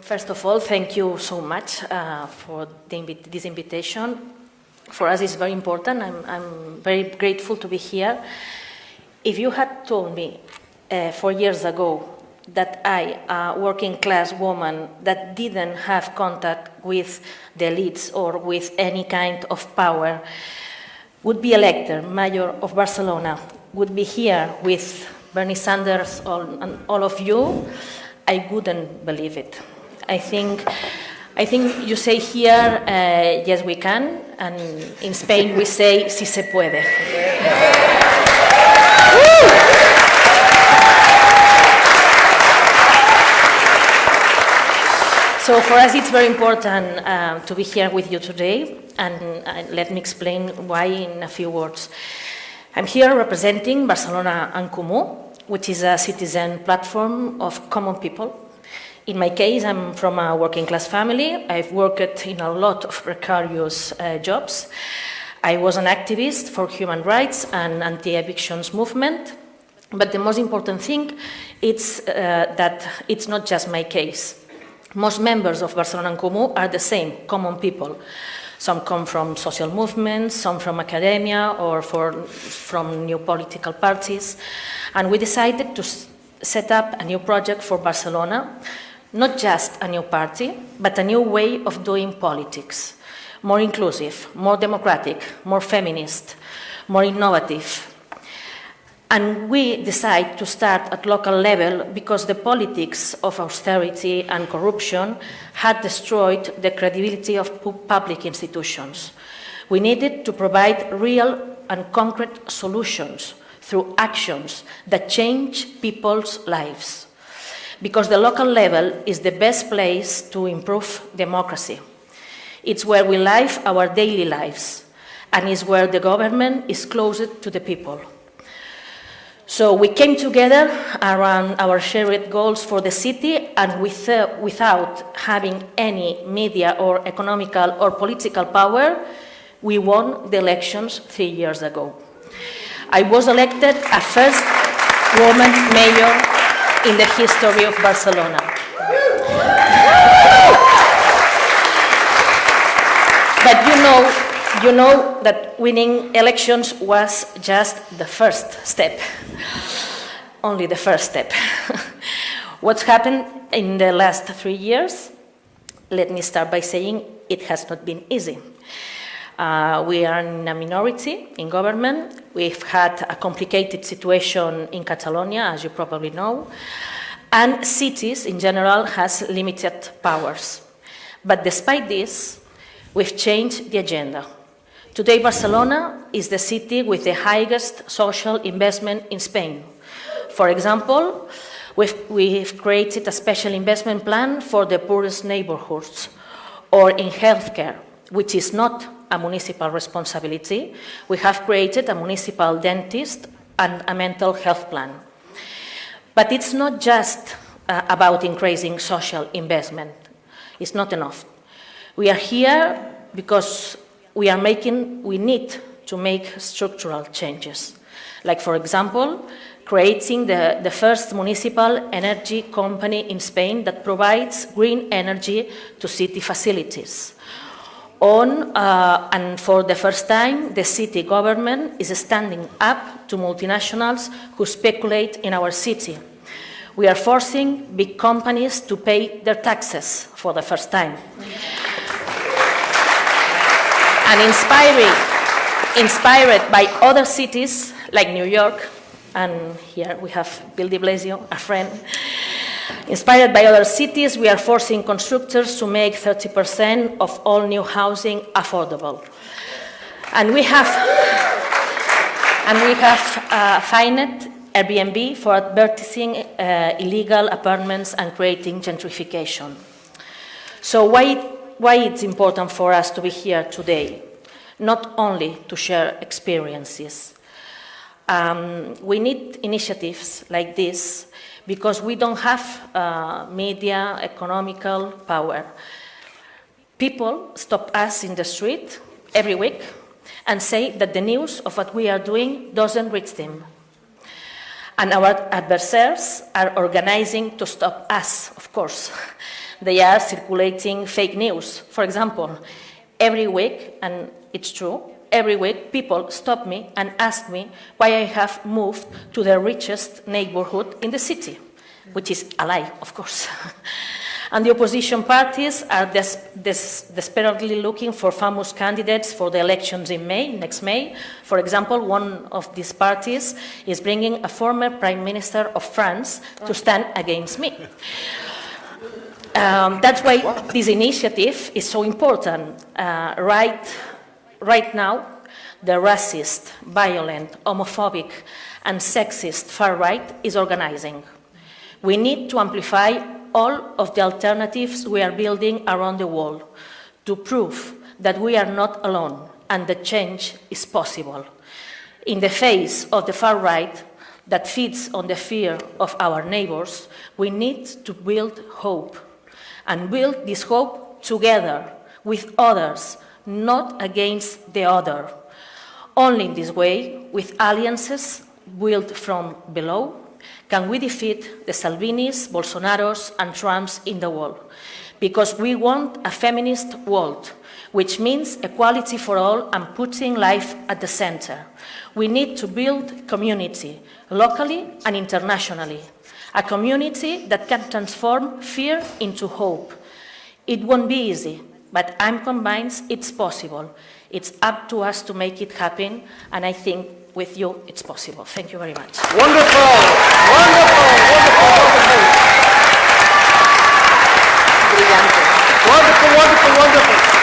first of all, thank you so much uh, for invi this invitation. For us, it's very important. I'm, I'm, very grateful to be here. If you had told me uh, four years ago that I, a working class woman that didn't have contact with the elites or with any kind of power, would be elected mayor of Barcelona, would be here with Bernie Sanders and all of you, I wouldn't believe it. I think, I think you say here, uh, yes, we can, and in Spain we say, si se puede. So for us it's very important uh, to be here with you today and uh, let me explain why in a few words. I'm here representing Barcelona en Comú, which is a citizen platform of common people. In my case, I'm from a working class family. I've worked in a lot of precarious uh, jobs. I was an activist for human rights and anti-evictions movement. But the most important thing is uh, that it's not just my case. Most members of Barcelona en Comú are the same, common people. Some come from social movements, some from academia or for, from new political parties. And we decided to set up a new project for Barcelona, not just a new party, but a new way of doing politics. More inclusive, more democratic, more feminist, more innovative, and we decide to start at local level because the politics of austerity and corruption had destroyed the credibility of public institutions. We needed to provide real and concrete solutions through actions that change people's lives. Because the local level is the best place to improve democracy. It's where we live our daily lives and is where the government is closest to the people. So we came together around our shared goals for the city and with, uh, without having any media or economical or political power, we won the elections three years ago. I was elected a first woman mayor in the history of Barcelona. But you know, you know that winning elections was just the first step, only the first step. What's happened in the last three years? Let me start by saying it has not been easy. Uh, we are in a minority in government. We've had a complicated situation in Catalonia, as you probably know, and cities in general has limited powers. But despite this, we've changed the agenda. Today, Barcelona is the city with the highest social investment in Spain. For example, we've, we've created a special investment plan for the poorest neighborhoods, or in healthcare, which is not a municipal responsibility, we have created a municipal dentist and a mental health plan. But it's not just uh, about increasing social investment. It's not enough. We are here because we are making, we need to make structural changes. Like, for example, creating the, the first municipal energy company in Spain that provides green energy to city facilities. On, uh, and for the first time, the city government is standing up to multinationals who speculate in our city. We are forcing big companies to pay their taxes for the first time and inspiring, inspired by other cities like New York, and here we have Bill de Blasio, a friend. Inspired by other cities, we are forcing constructors to make 30% of all new housing affordable. And we have, and we have uh, fined Airbnb for advertising uh, illegal apartments and creating gentrification. So why why it's important for us to be here today, not only to share experiences. Um, we need initiatives like this because we don't have uh, media, economical power. People stop us in the street every week and say that the news of what we are doing doesn't reach them. And our adversaries are organizing to stop us, of course. they are circulating fake news. For example, every week, and it's true, every week people stop me and ask me why I have moved to the richest neighborhood in the city, which is a lie, of course. and the opposition parties are des des desperately looking for famous candidates for the elections in May, next May. For example, one of these parties is bringing a former Prime Minister of France to stand against me. Um, that's why this initiative is so important. Uh, right, right now, the racist, violent, homophobic, and sexist far right is organizing. We need to amplify all of the alternatives we are building around the world to prove that we are not alone and that change is possible. In the face of the far right that feeds on the fear of our neighbors, we need to build hope and build this hope together with others, not against the other. Only in this way, with alliances built from below, can we defeat the Salvinis, Bolsonaros, and Trumps in the world. Because we want a feminist world, which means equality for all and putting life at the center. We need to build community, locally and internationally, a community that can transform fear into hope. It won't be easy, but I'm convinced it's possible. It's up to us to make it happen, and I think with you it's possible. Thank you very much. Wonderful, wonderful, wonderful, wonderful. Wonderful, wonderful, wonderful.